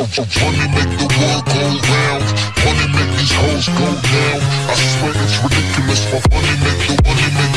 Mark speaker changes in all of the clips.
Speaker 1: money make the world go round. Money make these hoes go down. I swear it's ridiculous. My money make the money make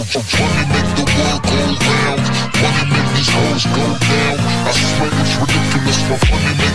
Speaker 1: money make the world go round. Money make these hoes go down. I swear it's ridiculous. My money